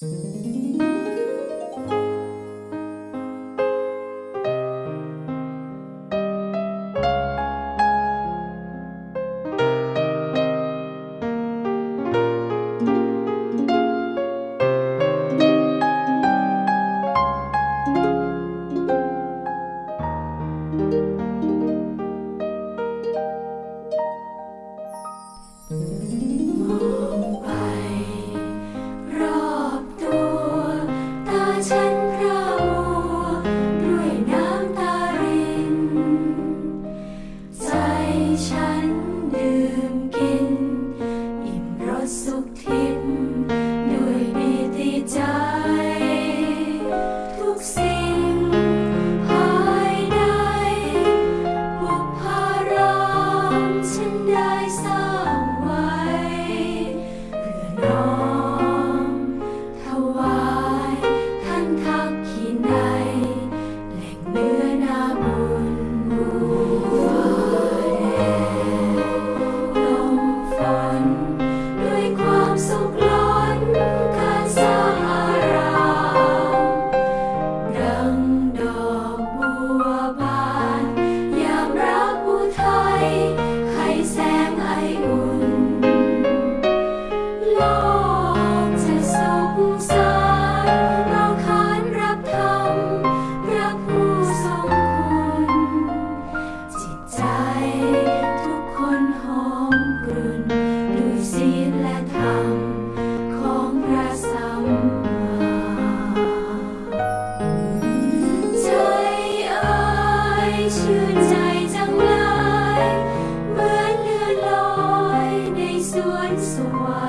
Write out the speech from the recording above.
Mm-hmm. Chắn đường rejoice awhile.